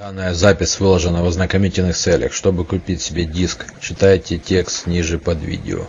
данная запись выложена в ознакомительных целях. Чтобы купить себе диск читайте текст ниже под видео.